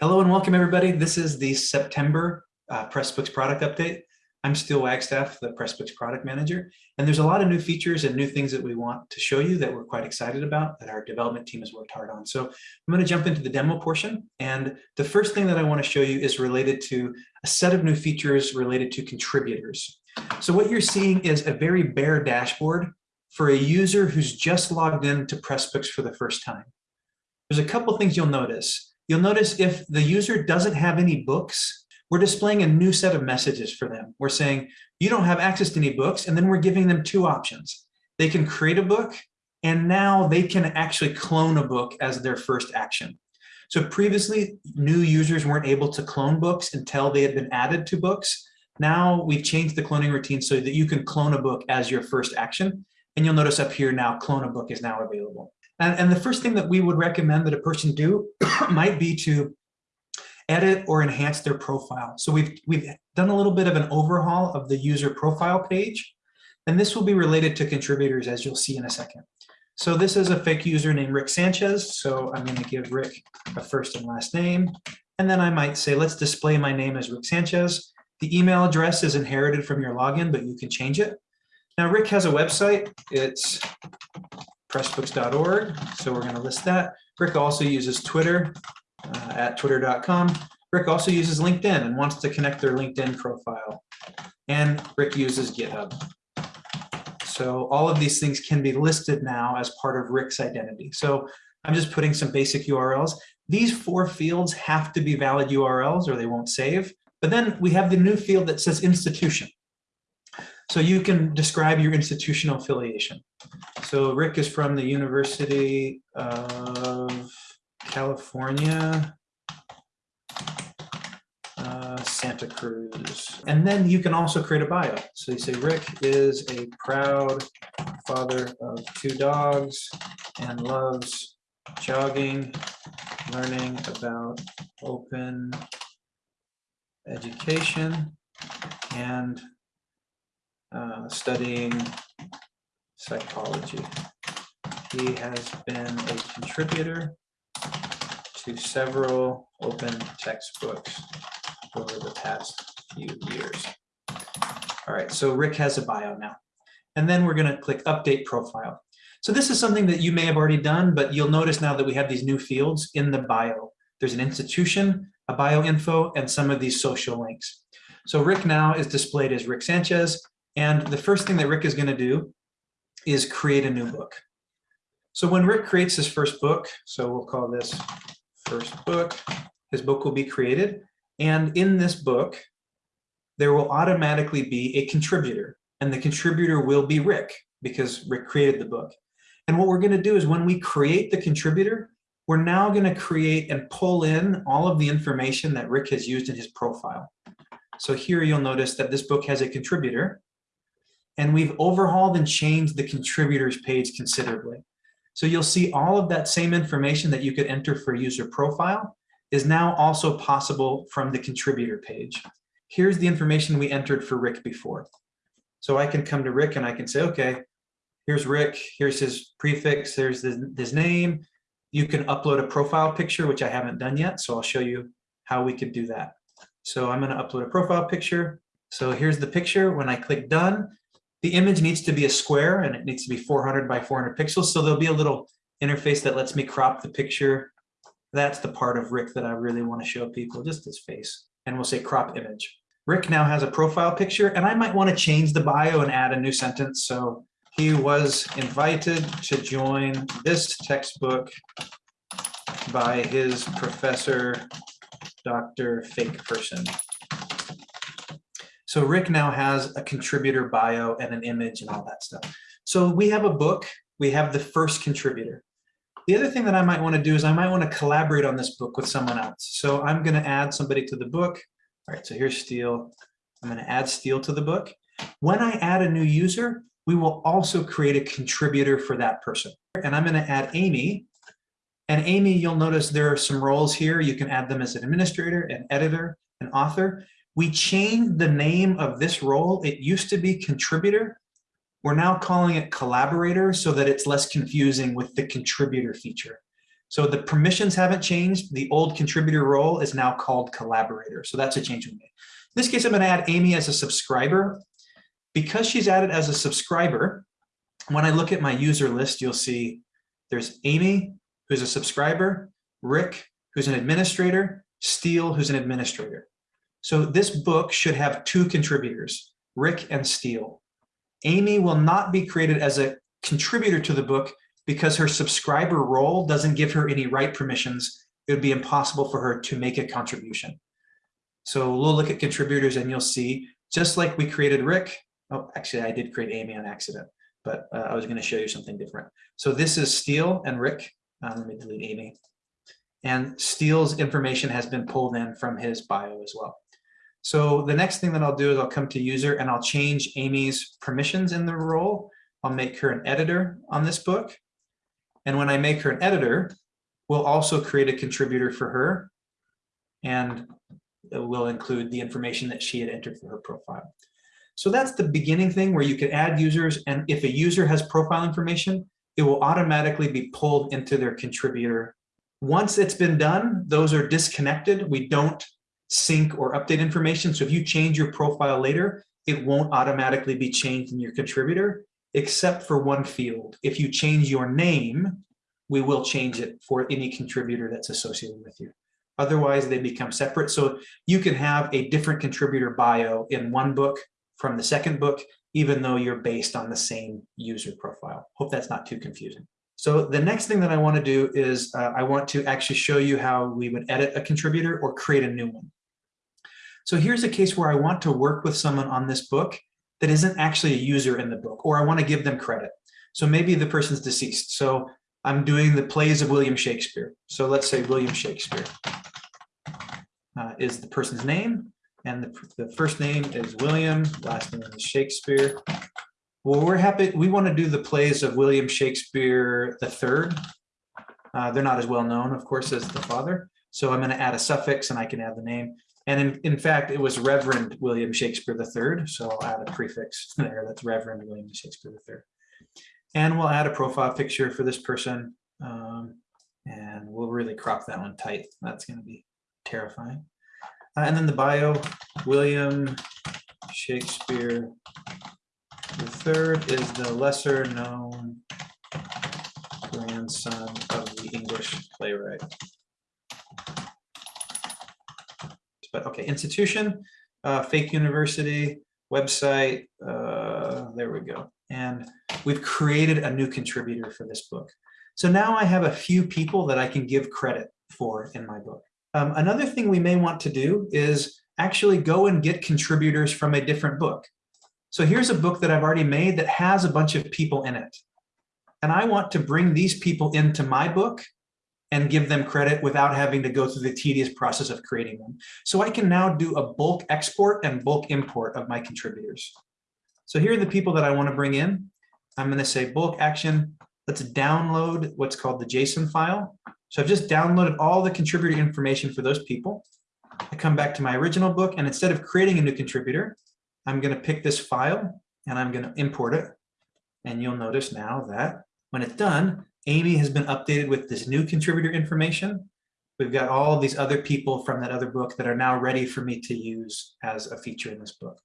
Hello and welcome everybody. This is the September uh, Pressbooks product update. I'm Steel Wagstaff, the Pressbooks product manager, and there's a lot of new features and new things that we want to show you that we're quite excited about that our development team has worked hard on. So I'm going to jump into the demo portion. And the first thing that I want to show you is related to a set of new features related to contributors. So what you're seeing is a very bare dashboard for a user who's just logged in to Pressbooks for the first time. There's a couple things you'll notice. You'll notice if the user doesn't have any books, we're displaying a new set of messages for them. We're saying, you don't have access to any books, and then we're giving them two options. They can create a book, and now they can actually clone a book as their first action. So previously, new users weren't able to clone books until they had been added to books. Now we've changed the cloning routine so that you can clone a book as your first action. And you'll notice up here now, clone a book is now available. And, and the first thing that we would recommend that a person do might be to edit or enhance their profile. So we've, we've done a little bit of an overhaul of the user profile page, and this will be related to contributors as you'll see in a second. So this is a fake user named Rick Sanchez. So I'm gonna give Rick a first and last name. And then I might say, let's display my name as Rick Sanchez. The email address is inherited from your login, but you can change it. Now Rick has a website. It's pressbooks.org. So we're going to list that. Rick also uses Twitter uh, at twitter.com. Rick also uses LinkedIn and wants to connect their LinkedIn profile. And Rick uses GitHub. So all of these things can be listed now as part of Rick's identity. So I'm just putting some basic URLs. These four fields have to be valid URLs or they won't save. But then we have the new field that says institution. So you can describe your institutional affiliation. So Rick is from the University of California, uh, Santa Cruz. And then you can also create a bio. So you say Rick is a proud father of two dogs and loves jogging, learning about open education and uh, studying psychology. He has been a contributor to several open textbooks over the past few years. All right, so Rick has a bio now. And then we're gonna click update profile. So this is something that you may have already done, but you'll notice now that we have these new fields in the bio. There's an institution, a bio info, and some of these social links. So Rick now is displayed as Rick Sanchez, and the first thing that Rick is gonna do is create a new book. So when Rick creates his first book, so we'll call this first book, his book will be created. And in this book, there will automatically be a contributor and the contributor will be Rick because Rick created the book. And what we're gonna do is when we create the contributor, we're now gonna create and pull in all of the information that Rick has used in his profile. So here you'll notice that this book has a contributor and we've overhauled and changed the contributors page considerably. So you'll see all of that same information that you could enter for user profile is now also possible from the contributor page. Here's the information we entered for Rick before. So I can come to Rick and I can say, okay, here's Rick, here's his prefix, there's his, his name. You can upload a profile picture, which I haven't done yet. So I'll show you how we could do that. So I'm gonna upload a profile picture. So here's the picture. When I click done, the image needs to be a square and it needs to be 400 by 400 pixels. So there'll be a little interface that lets me crop the picture. That's the part of Rick that I really want to show people, just his face. And we'll say crop image. Rick now has a profile picture and I might want to change the bio and add a new sentence. So he was invited to join this textbook by his professor, Dr. Fake Person. So Rick now has a contributor bio and an image and all that stuff. So we have a book, we have the first contributor. The other thing that I might want to do is I might want to collaborate on this book with someone else. So I'm going to add somebody to the book. All right, so here's Steel. I'm going to add Steel to the book. When I add a new user, we will also create a contributor for that person. And I'm going to add Amy. And Amy, you'll notice there are some roles here. You can add them as an administrator, an editor, an author. We changed the name of this role. It used to be contributor. We're now calling it collaborator so that it's less confusing with the contributor feature. So the permissions haven't changed. The old contributor role is now called collaborator. So that's a change we made. In this case, I'm going to add Amy as a subscriber. Because she's added as a subscriber, when I look at my user list, you'll see there's Amy, who's a subscriber, Rick, who's an administrator, Steel, who's an administrator. So this book should have two contributors, Rick and Steel. Amy will not be created as a contributor to the book because her subscriber role doesn't give her any write permissions. It would be impossible for her to make a contribution. So we'll look at contributors and you'll see, just like we created Rick, oh, actually I did create Amy on accident, but uh, I was gonna show you something different. So this is Steel and Rick. Uh, let me delete Amy. And Steel's information has been pulled in from his bio as well. So the next thing that I'll do is I'll come to user and I'll change Amy's permissions in the role. I'll make her an editor on this book. And when I make her an editor, we'll also create a contributor for her. And we'll include the information that she had entered for her profile. So that's the beginning thing where you can add users. And if a user has profile information, it will automatically be pulled into their contributor. Once it's been done, those are disconnected. We don't sync or update information. So if you change your profile later, it won't automatically be changed in your contributor, except for one field. If you change your name, we will change it for any contributor that's associated with you. Otherwise, they become separate. So you can have a different contributor bio in one book from the second book, even though you're based on the same user profile. Hope that's not too confusing. So the next thing that I want to do is uh, I want to actually show you how we would edit a contributor or create a new one. So here's a case where I want to work with someone on this book that isn't actually a user in the book, or I want to give them credit. So maybe the person's deceased. So I'm doing the plays of William Shakespeare. So let's say William Shakespeare uh, is the person's name, and the, the first name is William, last name is Shakespeare. Well, we're happy, we want to do the plays of William Shakespeare the third. Uh, they're not as well known, of course, as the father. So I'm going to add a suffix and I can add the name. And in, in fact, it was Reverend William Shakespeare III. So I'll add a prefix there. That's Reverend William Shakespeare III. And we'll add a profile picture for this person. Um, and we'll really crop that one tight. That's going to be terrifying. Uh, and then the bio, William Shakespeare III is the lesser known grandson of the English playwright. But okay, institution, uh, fake university, website, uh, there we go. And we've created a new contributor for this book. So now I have a few people that I can give credit for in my book. Um, another thing we may want to do is actually go and get contributors from a different book. So here's a book that I've already made that has a bunch of people in it. And I want to bring these people into my book and give them credit without having to go through the tedious process of creating them. So I can now do a bulk export and bulk import of my contributors. So here are the people that I want to bring in. I'm going to say bulk action. Let's download what's called the JSON file. So I've just downloaded all the contributor information for those people. I come back to my original book and instead of creating a new contributor, I'm going to pick this file and I'm going to import it. And you'll notice now that when it's done, Amy has been updated with this new contributor information. We've got all these other people from that other book that are now ready for me to use as a feature in this book.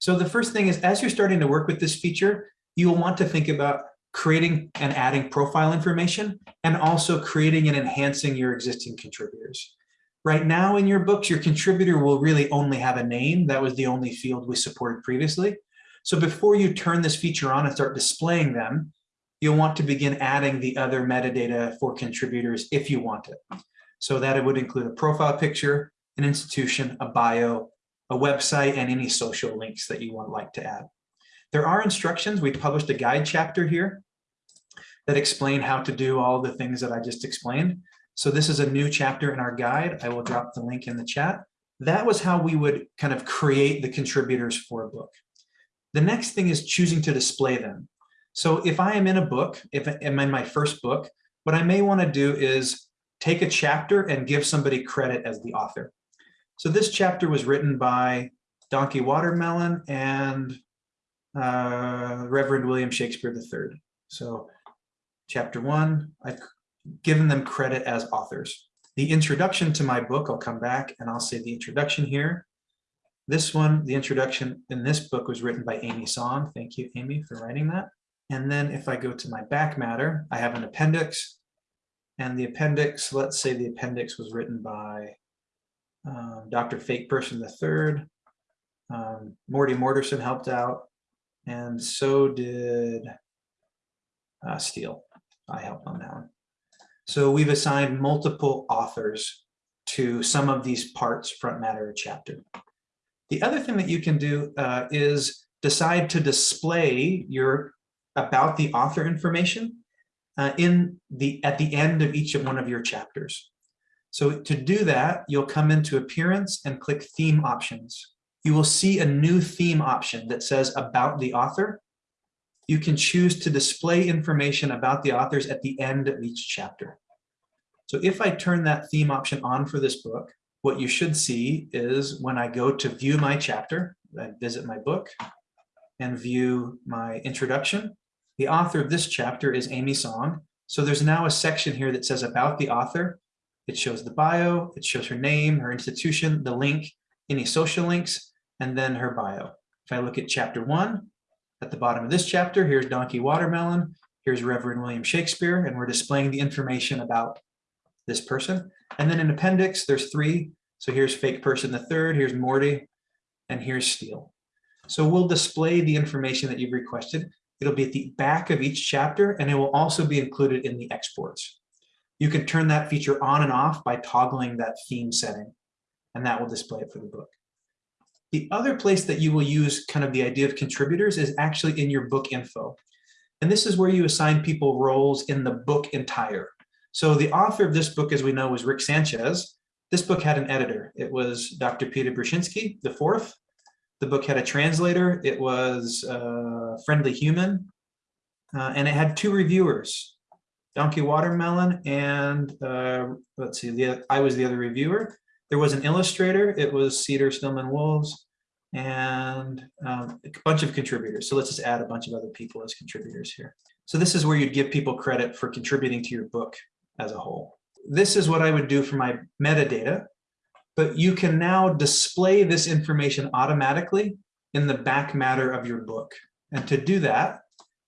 So the first thing is, as you're starting to work with this feature, you'll want to think about creating and adding profile information and also creating and enhancing your existing contributors. Right now in your books, your contributor will really only have a name. That was the only field we supported previously. So before you turn this feature on and start displaying them, you'll want to begin adding the other metadata for contributors if you want it. So that it would include a profile picture, an institution, a bio, a website, and any social links that you would like to add. There are instructions. We published a guide chapter here that explain how to do all the things that I just explained. So this is a new chapter in our guide. I will drop the link in the chat. That was how we would kind of create the contributors for a book. The next thing is choosing to display them. So if I am in a book, if I'm in my first book, what I may want to do is take a chapter and give somebody credit as the author. So this chapter was written by Donkey Watermelon and uh, Reverend William Shakespeare III. So chapter one, I've given them credit as authors. The introduction to my book, I'll come back and I'll say the introduction here. This one, the introduction in this book was written by Amy Song. Thank you, Amy, for writing that. And then if I go to my back matter, I have an appendix. And the appendix, let's say the appendix was written by um, Dr. Fake Person III. Um, Morty Morterson helped out. And so did uh, Steel. I helped on that one. So we've assigned multiple authors to some of these parts, front matter or chapter. The other thing that you can do uh, is decide to display your about the author information uh, in the at the end of each of one of your chapters. So to do that, you'll come into appearance and click theme options. You will see a new theme option that says about the author you can choose to display information about the authors at the end of each chapter. So if I turn that theme option on for this book, what you should see is when I go to view my chapter, I visit my book and view my introduction. The author of this chapter is Amy Song. So there's now a section here that says about the author. It shows the bio, it shows her name, her institution, the link, any social links, and then her bio. If I look at chapter one, at the bottom of this chapter, here's Donkey Watermelon, here's Reverend William Shakespeare, and we're displaying the information about this person. And then in appendix, there's three. So here's fake person the third, here's Morty, and here's Steel. So we'll display the information that you've requested. It'll be at the back of each chapter, and it will also be included in the exports. You can turn that feature on and off by toggling that theme setting, and that will display it for the book. The other place that you will use kind of the idea of contributors is actually in your book info. And this is where you assign people roles in the book entire. So the author of this book, as we know, was Rick Sanchez. This book had an editor. It was Dr. Peter Brzezinski, the fourth. The book had a translator. It was uh, Friendly Human. Uh, and it had two reviewers, Donkey Watermelon and uh, let's see, the, I was the other reviewer. There was an illustrator. It was Cedar Stillman Wolves and um, a bunch of contributors. So let's just add a bunch of other people as contributors here. So this is where you'd give people credit for contributing to your book as a whole. This is what I would do for my metadata, but you can now display this information automatically in the back matter of your book. And to do that,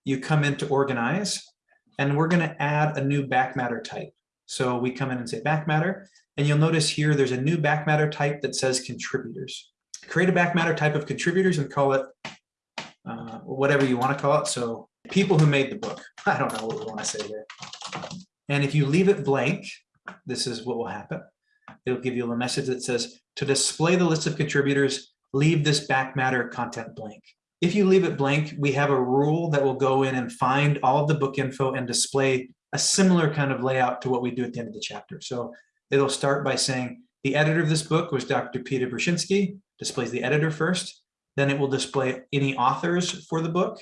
you come into organize and we're going to add a new back matter type. So we come in and say back matter, and you'll notice here there's a new back matter type that says contributors. Create a back matter type of contributors and call it uh, whatever you want to call it. So people who made the book. I don't know what we want to say there. And if you leave it blank, this is what will happen. It'll give you a message that says to display the list of contributors, leave this back matter content blank. If you leave it blank, we have a rule that will go in and find all of the book info and display a similar kind of layout to what we do at the end of the chapter. So it'll start by saying the editor of this book was Dr. Peter Brzezinski, displays the editor first. Then it will display any authors for the book.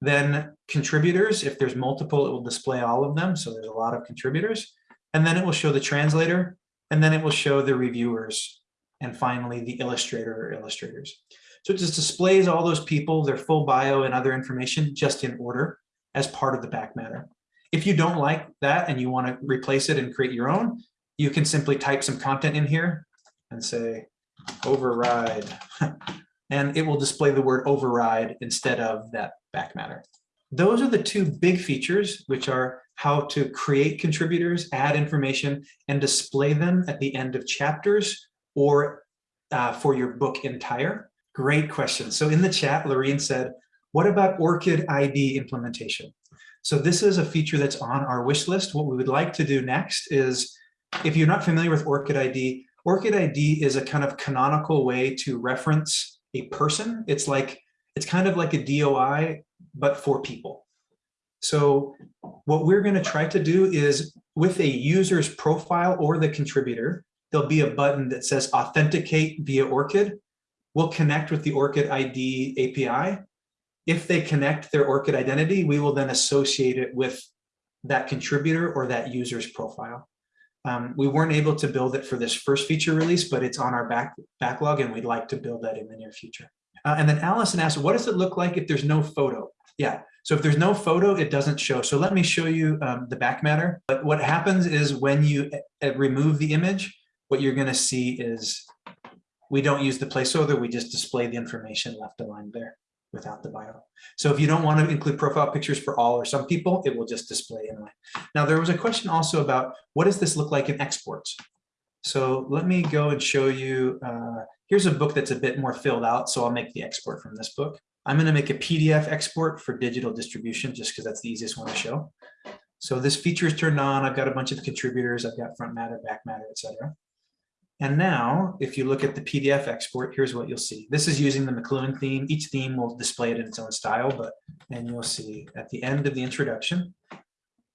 Then contributors, if there's multiple, it will display all of them. So there's a lot of contributors. And then it will show the translator, and then it will show the reviewers, and finally the illustrator or illustrators. So it just displays all those people, their full bio and other information just in order as part of the back matter. If you don't like that and you want to replace it and create your own, you can simply type some content in here and say override and it will display the word override instead of that back matter. Those are the two big features, which are how to create contributors, add information, and display them at the end of chapters or uh, for your book entire. Great question. So in the chat, Lorene said, what about ORCID ID implementation? So this is a feature that's on our wish list. What we would like to do next is if you're not familiar with ORCID ID, ORCID ID is a kind of canonical way to reference a person. It's like, it's kind of like a DOI, but for people. So what we're going to try to do is with a user's profile or the contributor, there'll be a button that says authenticate via ORCID. We'll connect with the ORCID ID API. If they connect their ORCID identity, we will then associate it with that contributor or that user's profile. Um, we weren't able to build it for this first feature release, but it's on our back backlog and we'd like to build that in the near future. Uh, and then Allison asked, what does it look like if there's no photo? Yeah, so if there's no photo, it doesn't show. So let me show you um, the back matter. But what happens is when you uh, remove the image, what you're gonna see is we don't use the placeholder, we just display the information left aligned there without the bio. So if you don't want to include profile pictures for all or some people, it will just display inline. Now there was a question also about what does this look like in exports? So let me go and show you, uh, here's a book that's a bit more filled out, so I'll make the export from this book. I'm going to make a PDF export for digital distribution just because that's the easiest one to show. So this feature is turned on. I've got a bunch of contributors. I've got front matter, back matter, etc. And now, if you look at the PDF export, here's what you'll see. This is using the McLuhan theme. Each theme will display it in its own style, but and you'll see at the end of the introduction,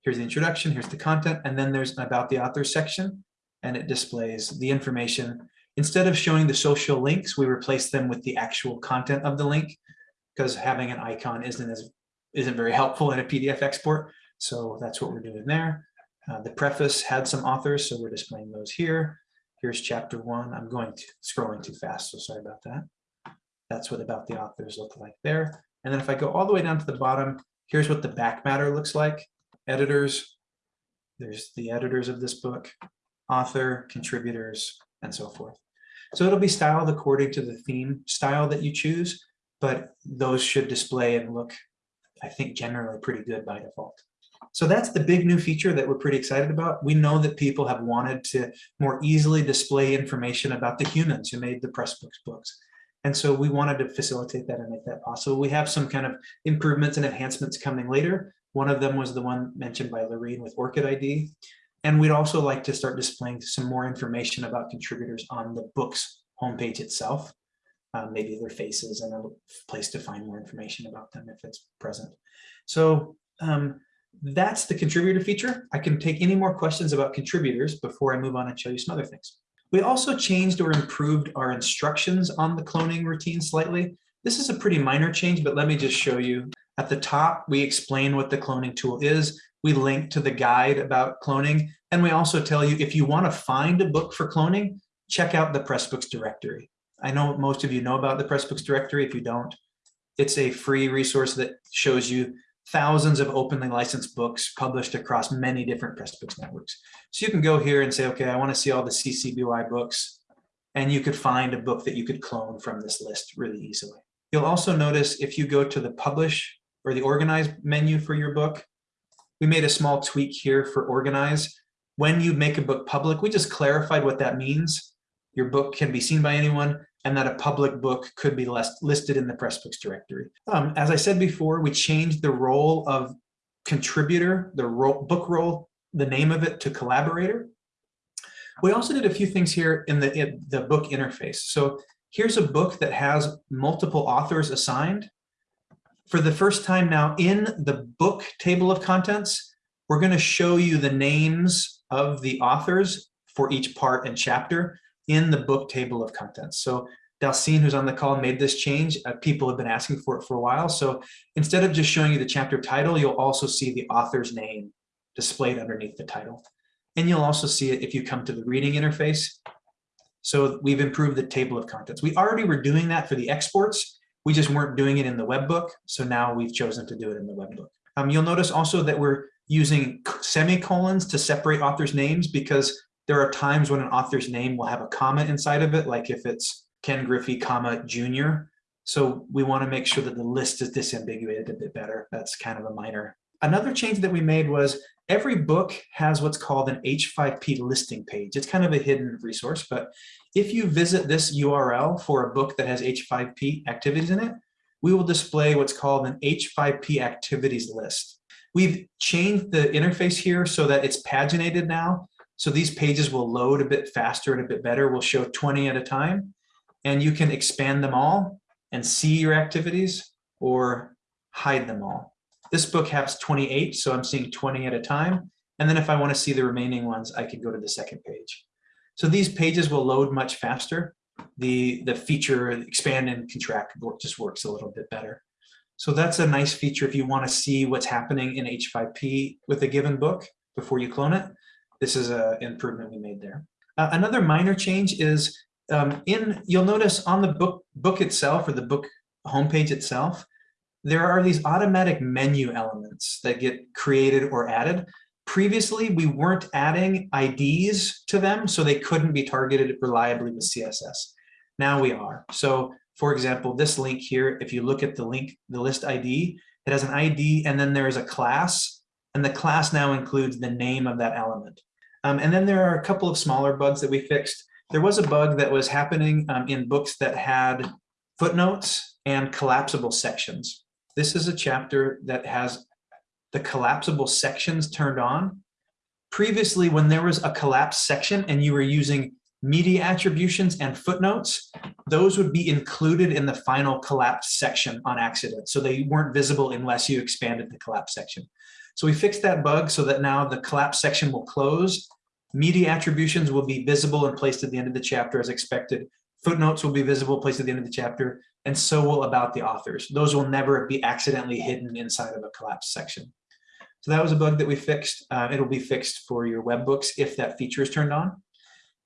here's the introduction, here's the content, and then there's about the author section, and it displays the information. Instead of showing the social links, we replace them with the actual content of the link because having an icon isn't as isn't very helpful in a PDF export. So that's what we're doing there. Uh, the preface had some authors, so we're displaying those here. Here's chapter one. I'm going to scrolling too fast, so sorry about that. That's what about the authors look like there. And then if I go all the way down to the bottom, here's what the back matter looks like. Editors, there's the editors of this book, author, contributors, and so forth. So it'll be styled according to the theme style that you choose, but those should display and look, I think, generally pretty good by default. So that's the big new feature that we're pretty excited about. We know that people have wanted to more easily display information about the humans who made the Pressbooks books. And so we wanted to facilitate that and make that possible. We have some kind of improvements and enhancements coming later. One of them was the one mentioned by Lorene with ORCID ID. And we'd also like to start displaying some more information about contributors on the book's homepage itself. Um, maybe their faces and a place to find more information about them if it's present. So um, that's the contributor feature. I can take any more questions about contributors before I move on and show you some other things. We also changed or improved our instructions on the cloning routine slightly. This is a pretty minor change, but let me just show you. At the top, we explain what the cloning tool is. We link to the guide about cloning. And we also tell you if you want to find a book for cloning, check out the Pressbooks directory. I know most of you know about the Pressbooks directory. If you don't, it's a free resource that shows you thousands of openly licensed books published across many different Pressbooks networks. So you can go here and say, okay, I want to see all the CC BY books, and you could find a book that you could clone from this list really easily. You'll also notice if you go to the publish or the organize menu for your book, we made a small tweak here for organize. When you make a book public, we just clarified what that means. Your book can be seen by anyone and that a public book could be list, listed in the Pressbooks directory. Um, as I said before, we changed the role of contributor, the role, book role, the name of it to collaborator. We also did a few things here in the, in the book interface. So here's a book that has multiple authors assigned. For the first time now in the book table of contents, we're going to show you the names of the authors for each part and chapter in the book table of contents. So Dalcine, who's on the call, made this change. Uh, people have been asking for it for a while. So instead of just showing you the chapter title, you'll also see the author's name displayed underneath the title. And you'll also see it if you come to the reading interface. So we've improved the table of contents. We already were doing that for the exports. We just weren't doing it in the web book. So now we've chosen to do it in the web book. Um, you'll notice also that we're using semicolons to separate authors' names because there are times when an author's name will have a comma inside of it, like if it's Ken Griffey, comma, junior. So we want to make sure that the list is disambiguated a bit better. That's kind of a minor. Another change that we made was every book has what's called an H5P listing page. It's kind of a hidden resource, but if you visit this URL for a book that has H5P activities in it, we will display what's called an H5P activities list. We've changed the interface here so that it's paginated now. So these pages will load a bit faster and a bit better. We'll show 20 at a time and you can expand them all and see your activities or hide them all. This book has 28, so I'm seeing 20 at a time. And then if I want to see the remaining ones, I can go to the second page. So these pages will load much faster. The, the feature expand and contract just works a little bit better. So that's a nice feature if you want to see what's happening in H5P with a given book before you clone it this is an improvement we made there. Uh, another minor change is Um, in, you'll notice on the book, book itself or the book homepage itself, there are these automatic menu elements that get created or added. Previously, we weren't adding IDs to them, so they couldn't be targeted reliably with CSS. Now we are. So for example, this link here, if you look at the link, the list ID, it has an ID and then there's a class and the class now includes the name of that element. Um, and then there are a couple of smaller bugs that we fixed. There was a bug that was happening um, in books that had footnotes and collapsible sections. This is a chapter that has the collapsible sections turned on. Previously, when there was a collapsed section and you were using media attributions and footnotes, those would be included in the final collapsed section on accident. So they weren't visible unless you expanded the collapse section. So we fixed that bug so that now the collapse section will close. Media attributions will be visible and placed at the end of the chapter as expected. Footnotes will be visible, placed at the end of the chapter, and so will about the authors. Those will never be accidentally hidden inside of a collapse section. So that was a bug that we fixed. Uh, it'll be fixed for your web books if that feature is turned on.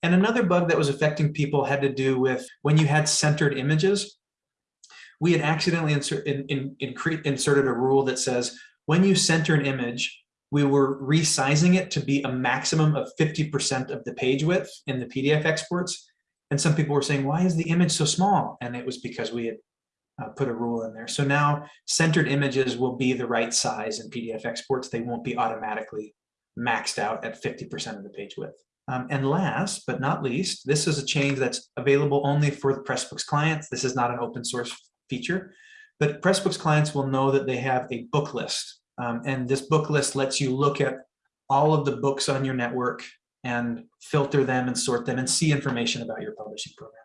And another bug that was affecting people had to do with when you had centered images, we had accidentally insert, in, in, in, inserted a rule that says when you center an image, we were resizing it to be a maximum of 50% of the page width in the PDF exports. And some people were saying, why is the image so small? And it was because we had uh, put a rule in there. So now centered images will be the right size in PDF exports. They won't be automatically maxed out at 50% of the page width. Um, and last but not least, this is a change that's available only for the Pressbooks clients. This is not an open source feature, but Pressbooks clients will know that they have a book list. Um, and this book list lets you look at all of the books on your network and filter them and sort them and see information about your publishing program.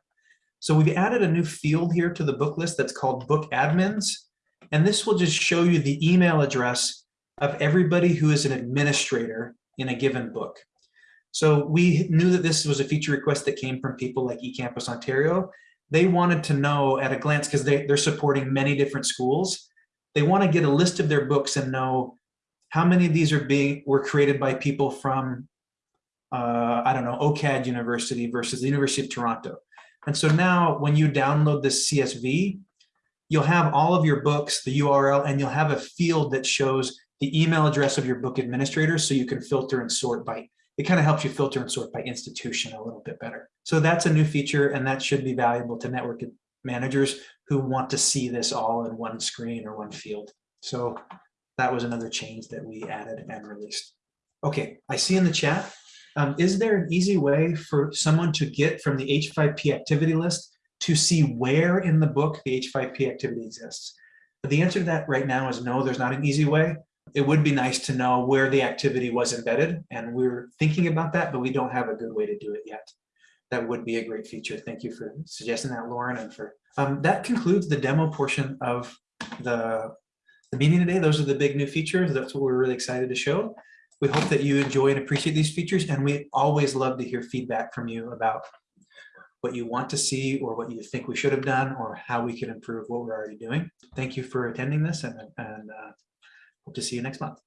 So we've added a new field here to the book list that's called book admins. And this will just show you the email address of everybody who is an administrator in a given book. So we knew that this was a feature request that came from people like eCampus Ontario. They wanted to know at a glance, because they, they're supporting many different schools, they want to get a list of their books and know how many of these are being were created by people from, uh, I don't know, OCAD University versus the University of Toronto. And so now when you download this CSV, you'll have all of your books, the URL, and you'll have a field that shows the email address of your book administrator so you can filter and sort by it kind of helps you filter and sort by institution a little bit better. So that's a new feature and that should be valuable to network managers who want to see this all in one screen or one field. So that was another change that we added and released. Okay, I see in the chat, um, is there an easy way for someone to get from the H5P activity list to see where in the book the H5P activity exists? But the answer to that right now is no, there's not an easy way it would be nice to know where the activity was embedded and we're thinking about that, but we don't have a good way to do it yet. That would be a great feature. Thank you for suggesting that, Lauren. And for um, that concludes the demo portion of the, the meeting today. Those are the big new features. That's what we're really excited to show. We hope that you enjoy and appreciate these features. And we always love to hear feedback from you about what you want to see or what you think we should have done or how we can improve what we're already doing. Thank you for attending this and, and uh, Hope to see you next month.